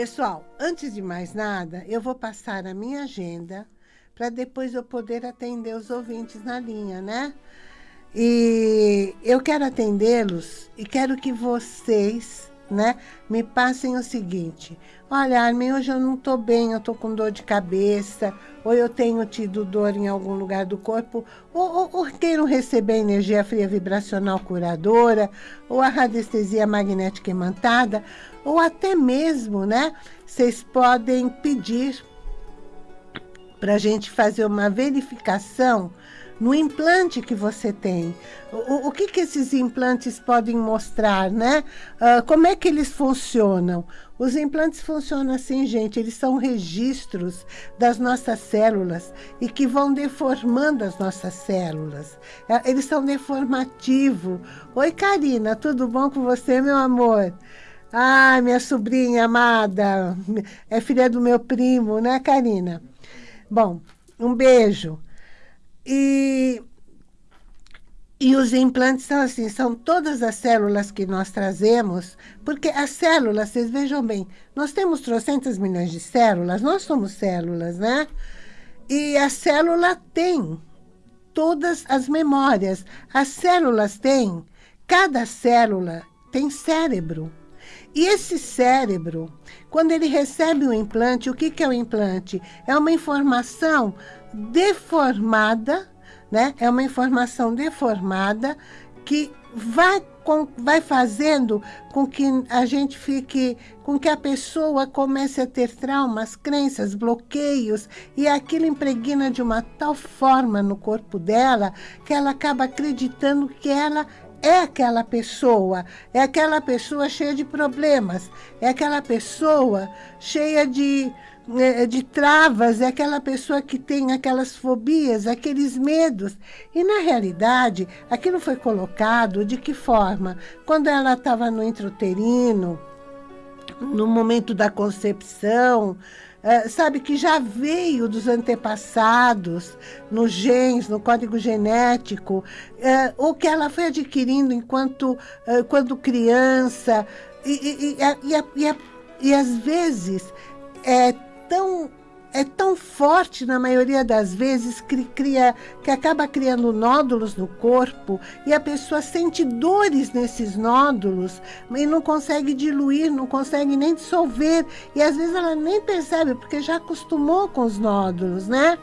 Pessoal, antes de mais nada, eu vou passar a minha agenda para depois eu poder atender os ouvintes na linha, né? E eu quero atendê-los e quero que vocês, né, me passem o seguinte. Olha, Armin, hoje eu não estou bem, eu estou com dor de cabeça, ou eu tenho tido dor em algum lugar do corpo, ou, ou, ou queiram receber energia fria vibracional curadora, ou a radiestesia magnética imantada, ou até mesmo, né, vocês podem pedir para a gente fazer uma verificação no implante que você tem. O, o que, que esses implantes podem mostrar, né? Uh, como é que eles funcionam? Os implantes funcionam assim, gente, eles são registros das nossas células e que vão deformando as nossas células. É, eles são deformativos. Oi, Karina, tudo bom com você, meu amor? Ai, minha sobrinha amada, é filha do meu primo, né, Karina? Bom, um beijo. E, e os implantes são assim, são todas as células que nós trazemos, porque as células, vocês vejam bem, nós temos trocentas milhões de células, nós somos células, né? E a célula tem todas as memórias. As células têm, cada célula tem cérebro. E esse cérebro, quando ele recebe o implante, o que, que é o implante? É uma informação deformada, né? É uma informação deformada que vai, com, vai fazendo com que a gente fique, com que a pessoa comece a ter traumas, crenças, bloqueios, e aquilo impregna de uma tal forma no corpo dela que ela acaba acreditando que ela é aquela pessoa, é aquela pessoa cheia de problemas, é aquela pessoa cheia de, é, de travas, é aquela pessoa que tem aquelas fobias, aqueles medos. E, na realidade, aquilo foi colocado de que forma? Quando ela estava no intrauterino, no momento da concepção, é, sabe, que já veio dos antepassados, nos genes, no código genético, é, ou que ela foi adquirindo enquanto é, quando criança, e, e, e, e, e às vezes é tão é tão forte na maioria das vezes que cria que acaba criando nódulos no corpo e a pessoa sente dores nesses nódulos e não consegue diluir, não consegue nem dissolver e às vezes ela nem percebe porque já acostumou com os nódulos, né?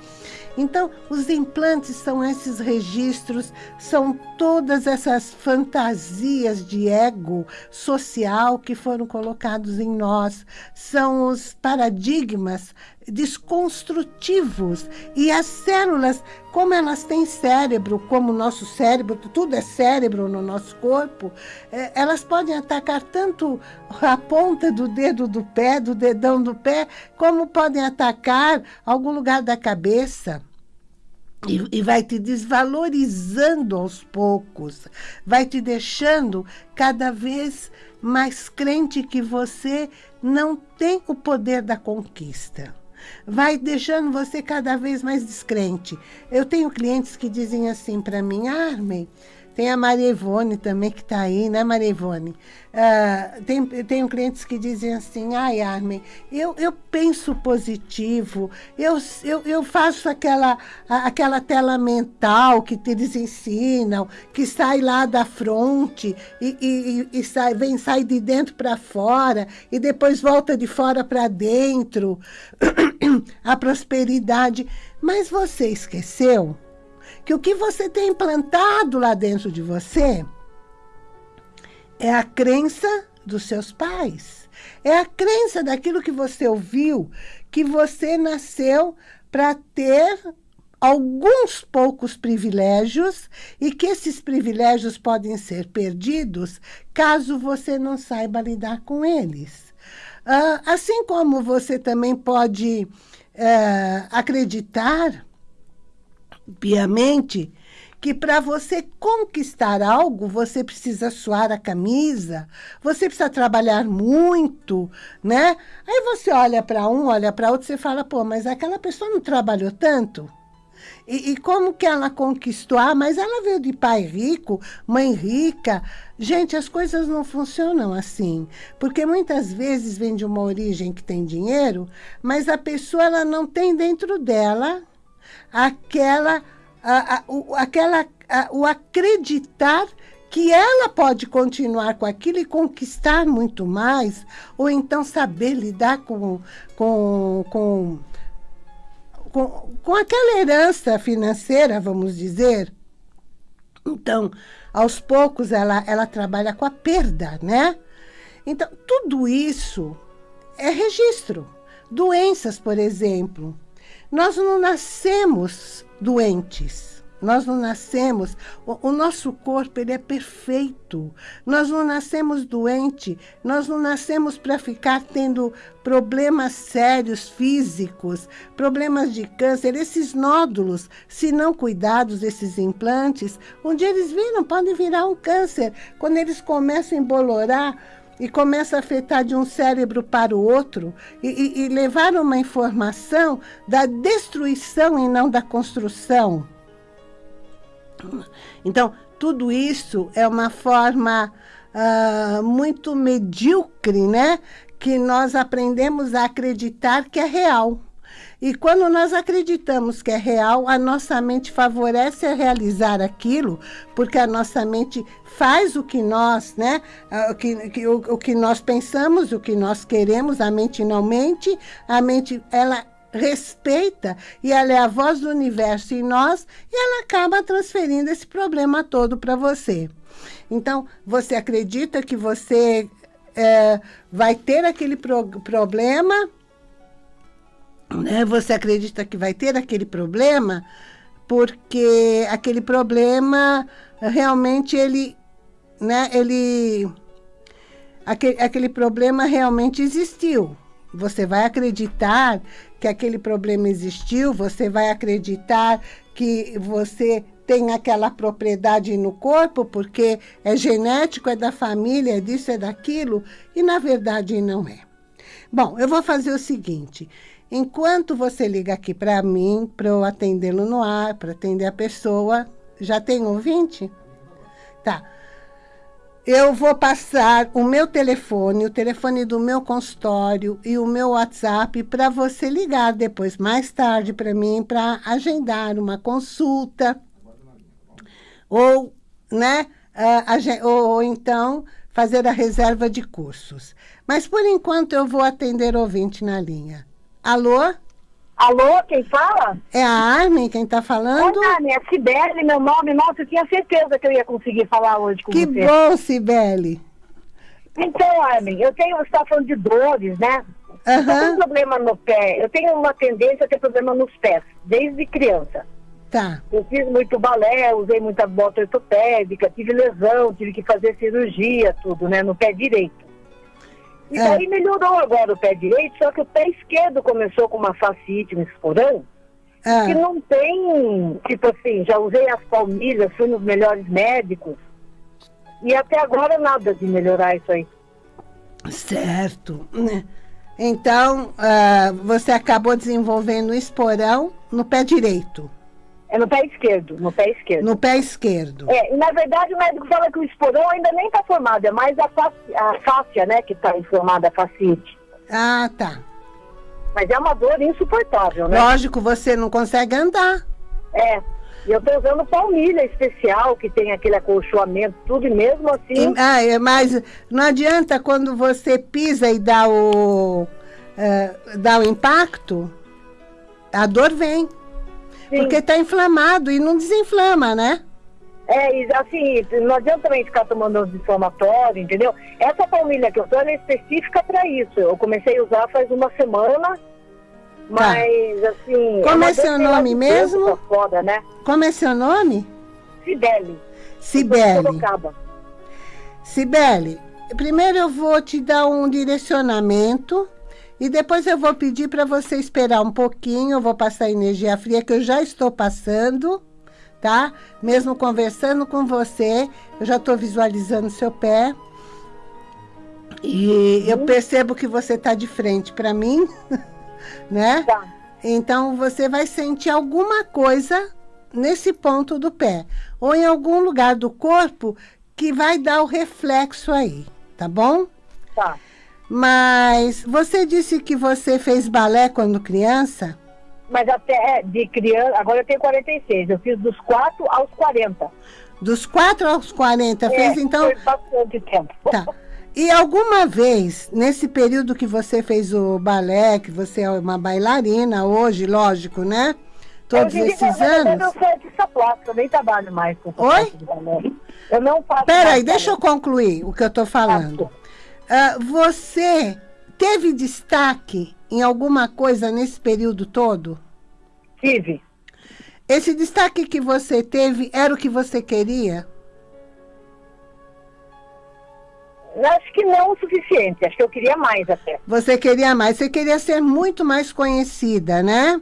Então, os implantes são esses registros, são todas essas fantasias de ego social que foram colocados em nós, são os paradigmas desconstrutivos. E as células, como elas têm cérebro, como o nosso cérebro, tudo é cérebro no nosso corpo, é, elas podem atacar tanto a ponta do dedo do pé, do dedão do pé, como podem atacar algum lugar da cabeça. E, e, vai te desvalorizando aos poucos, vai te deixando cada vez mais crente que você não tem o poder da conquista vai deixando você cada vez mais descrente. Eu tenho clientes que dizem assim para mim, Armin, tem a Maria Ivone também que está aí, né, Maria Ivone? Uh, tem, tenho clientes que dizem assim, ai, Armin, eu, eu penso positivo, eu, eu, eu faço aquela, aquela tela mental que eles ensinam, que sai lá da fronte e, e, e sai, vem, sai de dentro para fora e depois volta de fora para dentro, a prosperidade. Mas você esqueceu que o que você tem implantado lá dentro de você é a crença dos seus pais. É a crença daquilo que você ouviu, que você nasceu para ter alguns poucos privilégios e que esses privilégios podem ser perdidos caso você não saiba lidar com eles. Uh, assim como você também pode uh, acreditar piamente que para você conquistar algo, você precisa suar a camisa, você precisa trabalhar muito, né? Aí você olha para um, olha para outro, você fala, pô, mas aquela pessoa não trabalhou tanto? E, e, como que ela conquistou? Ah, mas ela veio de pai rico, mãe rica. Gente, as coisas não funcionam assim. Porque muitas vezes vem de uma origem que tem dinheiro, mas a pessoa ela não tem dentro dela aquela, a, a, o, aquela, a, o acreditar que ela pode continuar com aquilo e conquistar muito mais, ou então saber lidar com, com, com com, com aquela herança financeira, vamos dizer. Então, aos poucos, ela, ela trabalha com a perda, né? Então, tudo isso é registro. Doenças, por exemplo. Nós não nascemos doentes. Nós não nascemos, o, o, nosso corpo ele é perfeito. Nós não nascemos doente, nós não nascemos para ficar tendo problemas sérios físicos, problemas de câncer. Esses nódulos, se não cuidados, esses implantes, onde eles viram, podem virar um câncer. Quando eles começam a embolorar, e começa a afetar de um cérebro para o outro e, e, e levar uma informação da destruição e não da construção. Então, tudo isso é uma forma uh, muito medíocre, né? Que nós aprendemos a acreditar que é real. E quando nós acreditamos que é real, a nossa mente favorece a realizar aquilo, porque a nossa mente faz o que nós, né? Ah, o que, o, o que nós pensamos, o que nós queremos, a mente não mente, a mente, ela respeita e ela é a voz do universo em nós e ela acaba transferindo esse problema todo para você. Então, você acredita que você é, vai ter aquele pro problema, né? você acredita que vai ter aquele problema porque aquele problema realmente ele, né, ele, aquele, aquele problema realmente existiu. Você vai acreditar que aquele problema existiu, você vai acreditar que você tem aquela propriedade no corpo, porque é genético, é da família, é disso, é daquilo, e na verdade não é. Bom, eu vou fazer o seguinte, enquanto você liga aqui para mim, para eu atendê-lo no ar, para atender a pessoa, já tem ouvinte? Tá eu vou passar o meu telefone, o telefone do meu consultório e o meu WhatsApp para você ligar depois, mais tarde, para mim, para agendar uma consulta. Ou, né, uh, ou, ou então fazer a reserva de cursos. Mas, por enquanto, eu vou atender ouvinte na linha. Alô? Alô, quem fala? É a Armin quem está falando? Oi, Armin, é Cibele, meu nome. Nossa, eu tinha certeza que eu ia conseguir falar hoje com que você. Que bom, Cibele. Então, Armin, eu tenho, você está falando de dores, né? Uhum. Eu tenho um problema no pé. Eu tenho uma tendência a ter problema nos pés, desde criança. Tá. Eu fiz muito balé, usei muita bota ortopédica, tive lesão, tive que fazer cirurgia, tudo, né, no pé direito. E é. daí melhorou agora o pé direito, só que o pé esquerdo começou com uma fascite, um esporão, é. que não tem, tipo assim, já usei as palmilhas, fui nos melhores médicos, e até agora nada de melhorar isso aí. Certo. Então, uh, você acabou desenvolvendo um esporão no pé direito. É no pé esquerdo, no pé esquerdo. No pé esquerdo. É, e na verdade o médico fala que o esporão ainda nem está formado, é mais a, a fáscia, né, que está inflamada, a fascite. Ah, tá. Mas é uma dor insuportável, né? Lógico, você não consegue andar. É, e eu estou usando palmilha especial, que tem aquele acolchoamento, tudo, e mesmo assim... E, ah, é, mas não adianta quando você pisa e dá o, uh, dá o impacto, a dor vem. Sim. Porque está inflamado e não desinflama, né? É, assim, não adianta também ficar tomando anti-inflamatório, entendeu? Essa palmilha que eu tô, é específica para isso. Eu comecei a usar faz uma semana, tá. mas, tá. assim... Como é, é seu nome mesmo? Foda, né? Como é seu nome? Cibele. Cibele. Cibele, primeiro eu vou te dar um direcionamento e depois eu vou pedir para você esperar um pouquinho, eu vou passar energia fria, que eu já estou passando, tá? Mesmo conversando com você, eu já estou visualizando seu pé. E eu percebo que você está de frente para mim, né? Tá. Então, você vai sentir alguma coisa nesse ponto do pé. Ou em algum lugar do corpo que vai dar o reflexo aí, tá bom? Tá. Mas você disse que você fez balé quando criança? Mas até de criança, agora eu tenho 46, eu fiz dos 4 aos 40. Dos 4 aos 40, é, fez então... Foi bastante tempo. Tá. E alguma vez, nesse período que você fez o balé, que você é uma bailarina hoje, lógico, né? Todos eu esses anos... Eu sou artista plástica, eu nem trabalho mais com Oi? De. Eu não faço... Peraí, deixa eu concluir o que eu estou falando. Uh, você teve destaque em alguma coisa nesse período todo? Tive. Esse destaque que você teve era o que você queria? Acho que não o suficiente, acho que eu queria mais até. Você queria mais, você queria ser muito mais conhecida, né?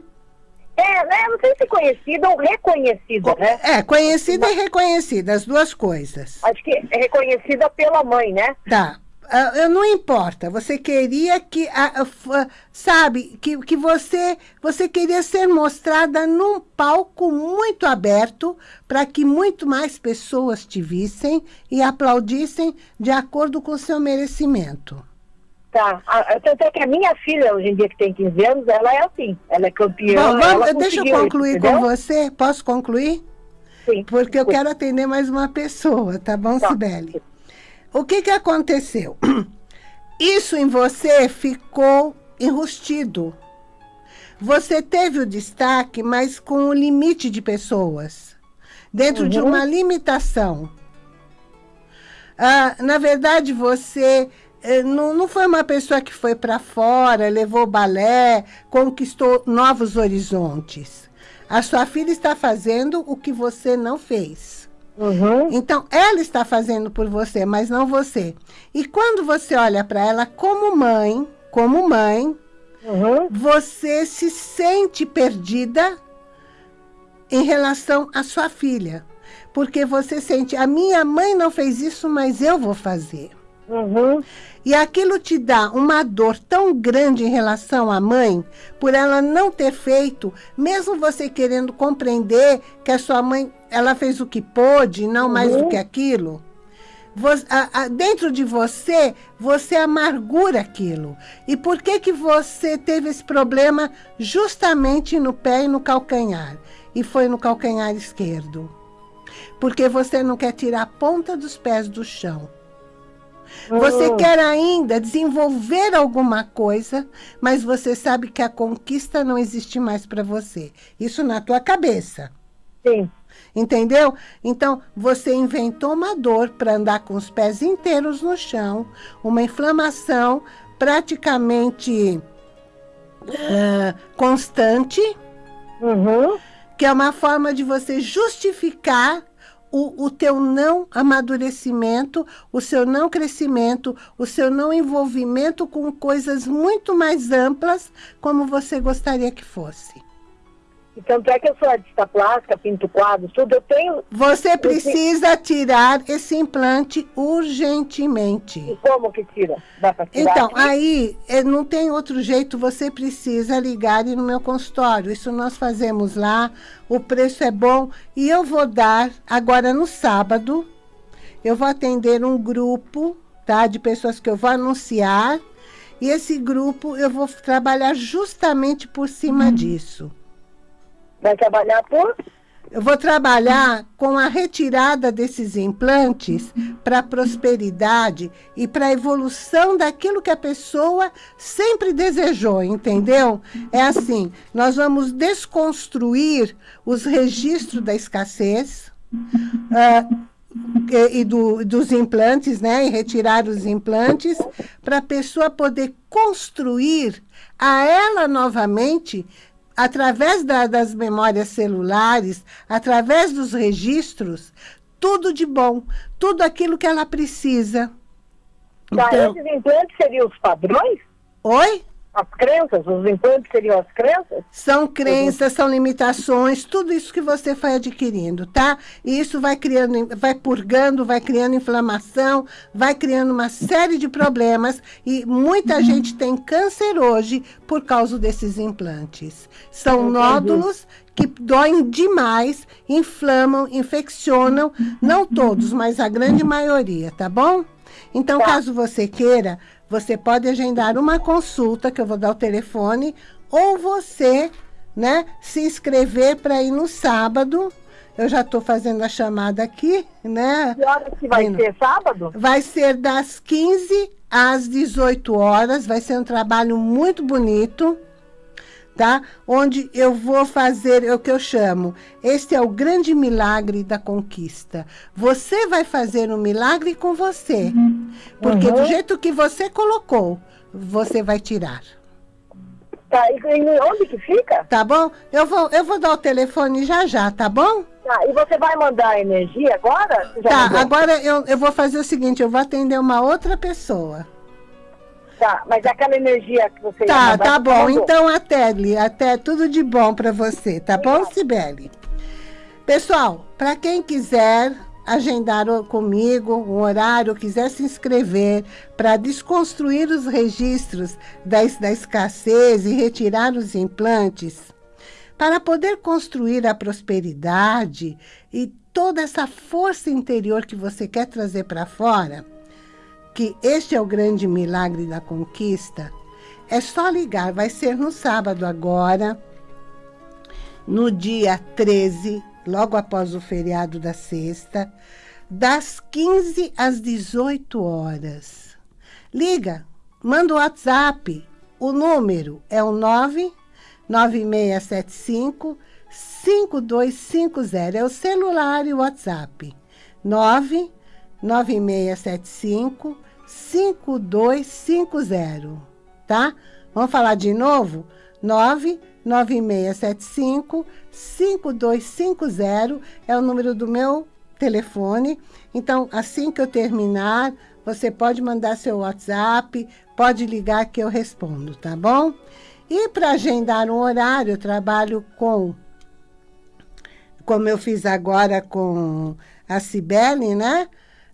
É, né? Não sei se conhecida ou reconhecida, né? É, conhecida Mas... e reconhecida, as duas coisas. Acho que é reconhecida pela mãe, né? Tá. Uh, não importa, você queria que, uh, uh, sabe, que, que você, você queria ser mostrada num palco muito aberto para que muito mais pessoas te vissem e aplaudissem de acordo com o seu merecimento. Tá, tanto é que a minha filha, hoje em dia, que tem 15 anos, ela é assim, ela é campeã. Bom, vamos, deixa eu concluir isso, com você, posso concluir? Sim. Porque eu quero atender mais uma pessoa, tá bom, tá. Sibeli? O que, que aconteceu? Isso em você ficou enrustido. Você teve o destaque, mas com um limite de pessoas. Dentro uhum. de uma limitação. Ah, na verdade, você eh, não, não foi uma pessoa que foi para fora, levou balé, conquistou novos horizontes. A sua filha está fazendo o que você não fez. Uhum. Então, ela está fazendo por você, mas não você. E quando você olha para ela como mãe, como mãe, uhum. você se sente perdida em relação à sua filha. Porque você sente, a minha mãe não fez isso, mas eu vou fazer. Uhum. E aquilo te dá uma dor tão grande em relação à mãe, por ela não ter feito, mesmo você querendo compreender que a sua mãe, ela fez o que pôde, não uhum. mais do que aquilo. Você, a, a, dentro de você, você amargura aquilo. E por que que você teve esse problema justamente no pé e no calcanhar? E foi no calcanhar esquerdo. Porque você não quer tirar a ponta dos pés do chão. Você quer ainda desenvolver alguma coisa, mas você sabe que a conquista não existe mais para você. Isso na tua cabeça. Sim. Entendeu? Então, você inventou uma dor para andar com os pés inteiros no chão, uma inflamação praticamente uh, constante, uhum. que é uma forma de você justificar o, o teu não amadurecimento, o seu não crescimento, o seu não envolvimento com coisas muito mais amplas, como você gostaria que fosse. Então, é que eu sou artista plástica, pinto quadros, tudo, eu tenho... Você precisa tirar esse implante urgentemente. E como que tira? Dá pra tirar Então, aí, eh, não tem outro jeito, você precisa ligar no meu consultório. Isso nós fazemos lá, o preço é bom. E eu vou dar, agora no sábado, eu vou atender um grupo, tá? De pessoas que eu vou anunciar. E esse grupo, eu vou trabalhar justamente por cima hum. disso. Vai trabalhar por? Eu vou trabalhar com a retirada desses implantes para a prosperidade e para a evolução daquilo que a pessoa sempre desejou, entendeu? É assim, nós vamos desconstruir os registros da escassez uh, e do, dos implantes, né? E retirar os implantes para a pessoa poder construir a ela novamente através da, das memórias celulares, através dos registros, tudo de bom, tudo aquilo que ela precisa. Tá, então, esses implantes seriam os padrões? Oi? As crenças, os implantes seriam as crenças? São crenças, são limitações, tudo isso que você foi adquirindo, tá? E isso vai criando, vai purgando, vai criando inflamação, vai criando uma série de problemas e muita uhum. gente tem câncer hoje por causa desses implantes. São nódulos que doem demais, inflamam, infeccionam, não todos, mas a grande maioria, tá bom? Então, tá. caso você queira, você pode agendar uma consulta, que eu vou dar o telefone, ou você, né, se inscrever para ir no sábado. Eu já estou fazendo a chamada aqui, né? Que horas que vai ser sábado? Vai ser das 15 às 18 horas, vai ser um trabalho muito bonito tá? Onde eu vou fazer é o que eu chamo, este é o grande milagre da conquista. Você vai fazer um milagre com você, uhum. porque uhum. do jeito que você colocou, você vai tirar. Tá, e onde que fica? Tá bom? Eu vou, eu vou dar o telefone já já, tá bom? Tá, e você vai mandar energia agora? Tá, mandou? agora eu, eu vou fazer o seguinte, eu vou atender uma outra pessoa. Tá, mas aquela energia que você... Tá, tá bom. Então, até, até tudo de bom para você, tá bom, Sibeli? Pessoal, para quem quiser agendar comigo um horário, quiser se inscrever para desconstruir os registros da, da escassez e retirar os implantes, para poder construir a prosperidade e toda essa força interior que você quer trazer para fora, que este é o grande milagre da conquista, é só ligar. Vai ser no sábado agora, no dia 13, logo após o feriado da sexta, das 15 às 18 horas. Liga, manda o WhatsApp. O número é o 99675 5250. É o celular e o WhatsApp. 99675 5250, tá? Vamos falar de novo? 99675 5250 é o número do meu telefone. Então, assim que eu terminar, você pode mandar seu WhatsApp, pode ligar que eu respondo, tá bom? E para agendar um horário, eu trabalho com, como eu fiz agora com a Cibele, né?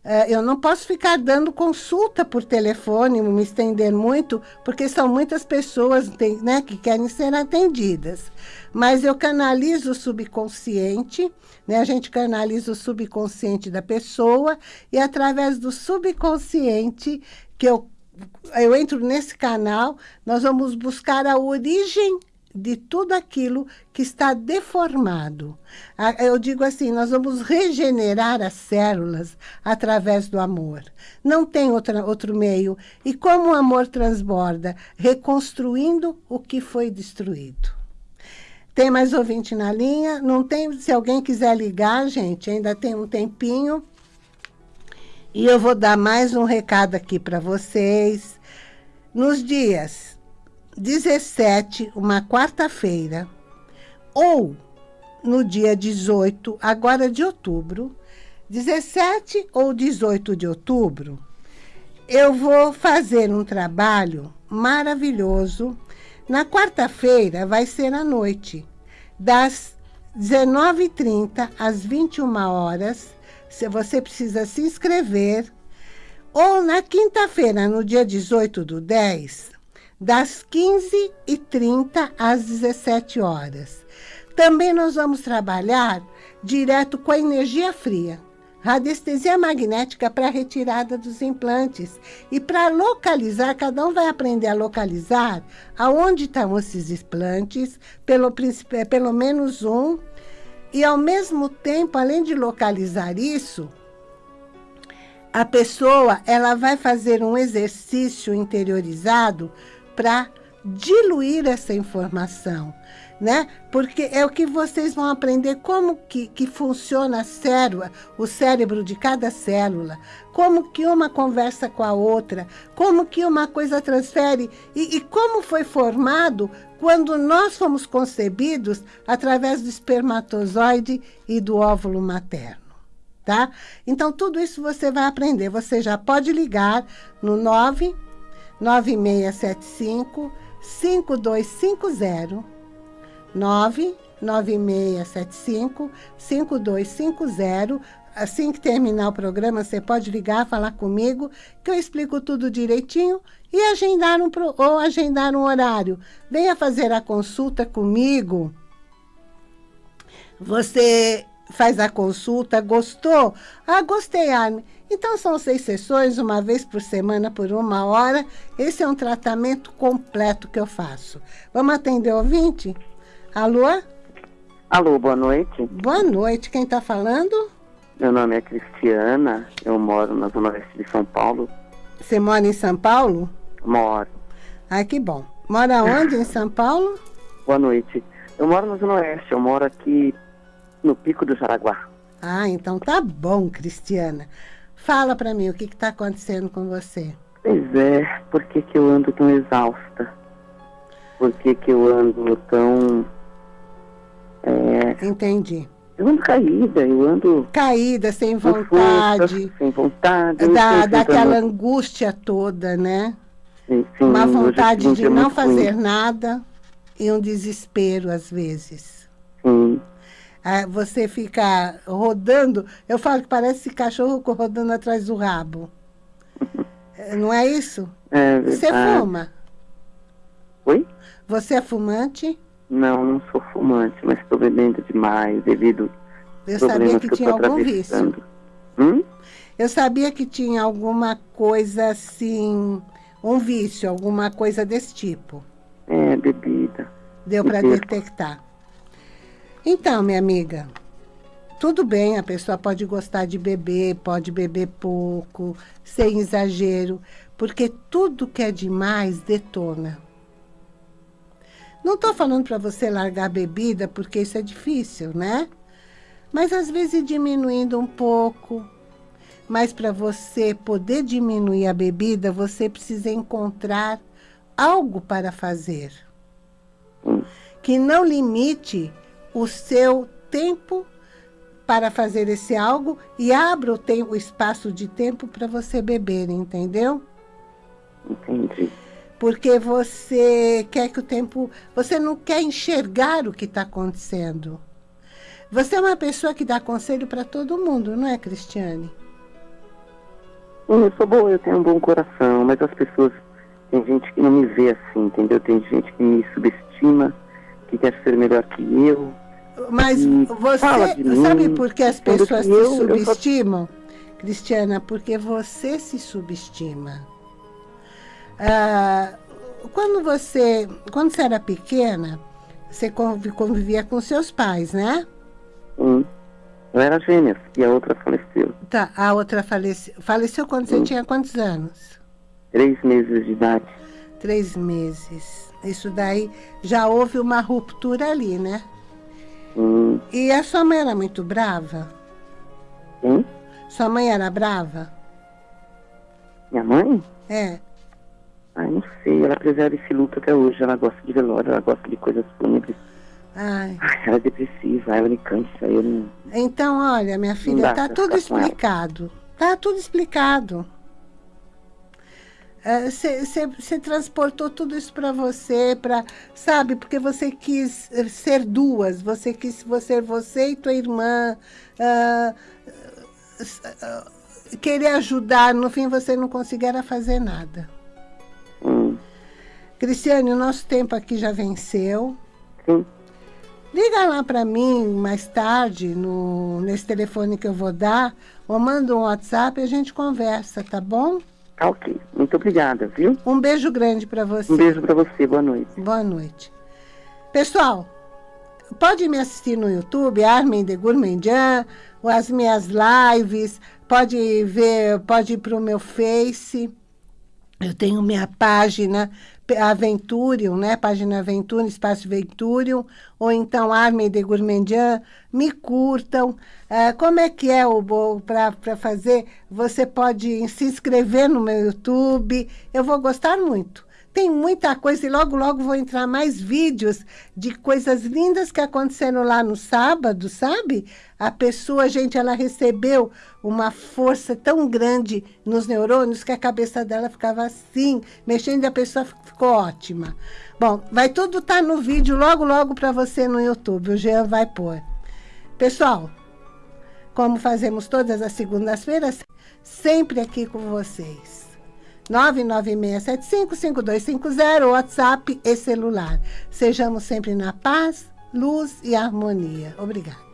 É, eu não posso ficar dando consulta por telefone, me estender muito, porque são muitas pessoas né, que querem ser atendidas. Mas eu canalizo o subconsciente, né, a gente canaliza o subconsciente da pessoa, e através do subconsciente, que eu, eu entro nesse canal, nós vamos buscar a origem de tudo aquilo que está deformado. Eu digo assim, nós vamos regenerar as células através do amor. Não tem outra, outro meio. E como o amor transborda? Reconstruindo o que foi destruído. Tem mais ouvinte na linha? Não tem? Se alguém quiser ligar, gente, ainda tem um tempinho. E eu vou dar mais um recado aqui para vocês. Nos dias 17, uma quarta-feira, ou no dia 18, agora de outubro, 17 ou 18 de outubro, eu vou fazer um trabalho maravilhoso. Na quarta-feira vai ser à noite, das 19h30 às 21 horas. Se você precisa se inscrever. Ou na quinta-feira, no dia 18 do 10, das 15h30 às 17 horas. Também nós vamos trabalhar direto com a energia fria, radiestesia magnética para retirada dos implantes. E para localizar, cada um vai aprender a localizar aonde estão esses implantes, pelo, é, pelo menos um. E ao mesmo tempo, além de localizar isso, a pessoa ela vai fazer um exercício interiorizado para diluir essa informação, né? Porque é o que vocês vão aprender como que, que funciona a célula, o cérebro de cada célula, como que uma conversa com a outra, como que uma coisa transfere e, e como foi formado quando nós fomos concebidos através do espermatozoide e do óvulo materno. Tá? Então, tudo isso você vai aprender. Você já pode ligar no 9 9675 5250 99675 5250. Assim que terminar o programa, você pode ligar, falar comigo, que eu explico tudo direitinho e agendar um, ou agendar um horário. Venha fazer a consulta comigo. Você faz a consulta, gostou? Ah, gostei, Armin. Então, são seis sessões, uma vez por semana, por uma hora. Esse é um tratamento completo que eu faço. Vamos atender o ouvinte? Alô? Alô, boa noite. Boa noite, quem está falando? Meu nome é Cristiana, eu moro na Zona Oeste de São Paulo. Você mora em São Paulo? Moro. Ai, que bom. Mora onde em São Paulo? Boa noite. Eu moro na Zona Oeste, eu moro aqui no Pico do Jaraguá. Ah, então tá bom, Cristiana. Fala para mim, o que está acontecendo com você? Pois é, por que, que eu ando tão exausta? Por que, que eu ando tão. É... Entendi. Eu ando caída, eu ando. Caída, sem vontade. Força, sem vontade. Da, daquela angústia toda, né? Sim, sim, Uma vontade de não fazer ruim. nada e um desespero às vezes. Sim. Ah, você fica rodando, eu falo que parece cachorro rodando atrás do rabo. Não é isso? É Você fuma? Oi? Você é fumante? Não, não sou fumante, mas estou bebendo demais devido Eu sabia que, que tinha algum vício. Hum? Eu sabia que tinha alguma coisa assim, um vício, alguma coisa desse tipo. É, bebida. Deu para detectar. Então, minha amiga, tudo bem, a pessoa pode gostar de beber, pode beber pouco, sem exagero, porque tudo que é demais detona. Não estou falando para você largar a bebida, porque isso é difícil, né? Mas às vezes diminuindo um pouco. Mas para você poder diminuir a bebida, você precisa encontrar algo para fazer. Que não limite o seu tempo para fazer esse algo e abra o, tempo, o espaço de tempo para você beber, entendeu? Entendi. Porque você quer que o tempo... Você não quer enxergar o que está acontecendo. Você é uma pessoa que dá conselho para todo mundo, não é, Cristiane? Eu sou boa, eu tenho um bom coração, mas as pessoas... Tem gente que não me vê assim, entendeu? Tem gente que me subestima, que quer ser melhor que eu, mas você sabe por que as pessoas se subestimam? Cristiana, porque você se subestima. Ah, quando você, quando você era pequena, você convivia com seus pais, né? Sim. Eu era gêmea e a outra faleceu. Tá, a outra faleceu. Faleceu quando você tinha quantos anos? Três meses de idade. Três meses. Isso daí já houve uma ruptura ali, né? Hum. E a sua mãe era muito brava? Hum? Sua mãe era brava? Minha mãe? É. Ai, não sei. Ela preserva esse luto até hoje. Ela gosta de velório, ela gosta de coisas fúnebres. Ai. Ai, ela é depressiva, ela me cansa, eu não... Então, olha, minha filha, tá tudo explicado. Tá tudo explicado. Você é, transportou tudo isso para você, para sabe? Porque você quis eh, ser duas, você quis ser você e tua irmã, uh, uh, querer ajudar, no fim você não conseguia fazer nada. Hum. Cristiane, o nosso tempo aqui já venceu. Sim. Liga lá para mim mais tarde, no, nesse telefone que eu vou dar, ou manda um WhatsApp e a gente conversa, tá bom? Ok. Muito obrigada, viu? Um beijo grande para você. Um beijo para você. Boa noite. Boa noite. Pessoal, pode me assistir no YouTube, Armin de Gourmandian, as minhas lives, pode ver, pode ir para o meu Face. Eu tenho minha página Aventurium, né? Página Aventurium, Espaço Venturium, ou então Armin de Gourmandian, me curtam. Ah, como é que é o para fazer? Você pode se inscrever no meu YouTube, eu vou gostar muito. Tem muita coisa e logo, logo vou entrar mais vídeos de coisas lindas que aconteceram lá no sábado, sabe? A pessoa, gente, ela recebeu uma força tão grande nos neurônios que a cabeça dela ficava assim, mexendo e a pessoa ficou ótima. Bom, vai tudo estar tá no vídeo logo, logo para você no YouTube. O Jean vai pôr. Pessoal, como fazemos todas as segundas-feiras, sempre aqui com vocês. 996755250, WhatsApp e celular. Sejamos sempre na paz, luz e harmonia. Obrigada.